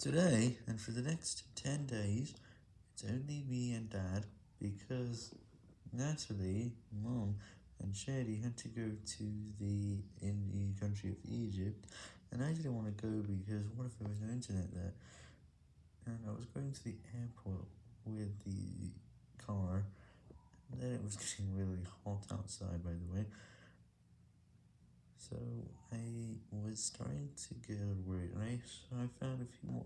Today, and for the next 10 days, it's only me and dad, because Natalie, mom, and Shady had to go to the, in the country of Egypt, and I didn't want to go because what if there was no internet there, and I was going to the airport with the car, and then it was getting really hot outside, by the way, so I was starting to get worried, and I, I found a few more.